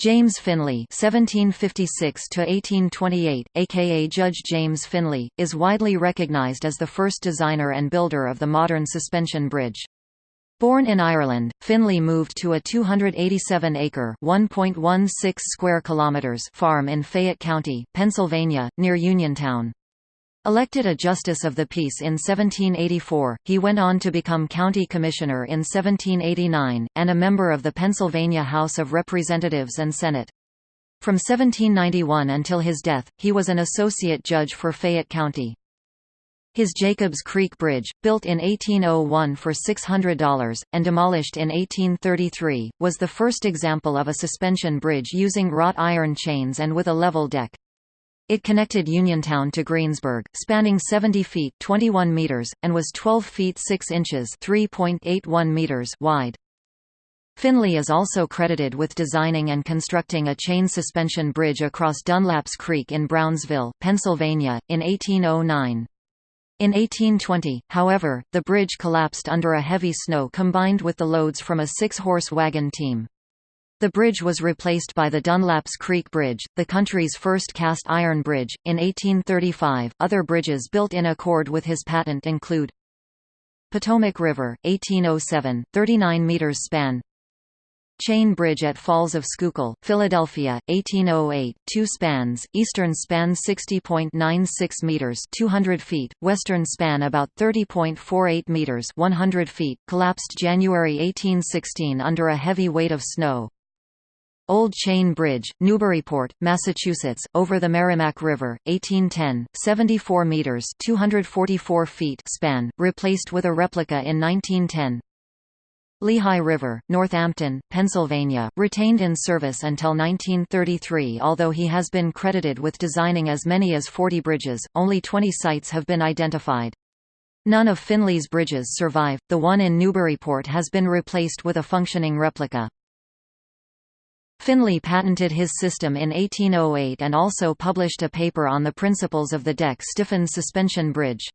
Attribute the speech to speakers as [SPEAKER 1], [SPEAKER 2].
[SPEAKER 1] James Finley (1756–1828), aka Judge James Finley, is widely recognized as the first designer and builder of the modern suspension bridge. Born in Ireland, Finley moved to a 287-acre (1.16 square kilometers) farm in Fayette County, Pennsylvania, near Uniontown. Elected a Justice of the Peace in 1784, he went on to become County Commissioner in 1789, and a member of the Pennsylvania House of Representatives and Senate. From 1791 until his death, he was an associate judge for Fayette County. His Jacobs Creek Bridge, built in 1801 for $600, and demolished in 1833, was the first example of a suspension bridge using wrought iron chains and with a level deck. It connected Uniontown to Greensburg, spanning 70 feet 21 meters, and was 12 feet 6 inches 3.81 meters wide. Finley is also credited with designing and constructing a chain suspension bridge across Dunlaps Creek in Brownsville, Pennsylvania, in 1809. In 1820, however, the bridge collapsed under a heavy snow combined with the loads from a six-horse wagon team. The bridge was replaced by the Dunlaps Creek Bridge, the country's first cast iron bridge, in 1835. Other bridges built in accord with his patent include Potomac River, 1807, 39 meters span. Chain Bridge at Falls of Schuylkill, Philadelphia, 1808, two spans, eastern span 60.96 meters 200 feet, western span about 30.48 meters 100 feet, collapsed January 1816 under a heavy weight of snow. Old Chain Bridge, Newburyport, Massachusetts, over the Merrimack River, 1810, 74 meters (244 feet) span, replaced with a replica in 1910. Lehigh River, Northampton, Pennsylvania, retained in service until 1933 although he has been credited with designing as many as 40 bridges, only 20 sites have been identified. None of Finley's bridges survive, the one in Newburyport has been replaced with a functioning replica. Finley patented his system in 1808 and also published a paper on the principles of the deck-stiffened suspension bridge.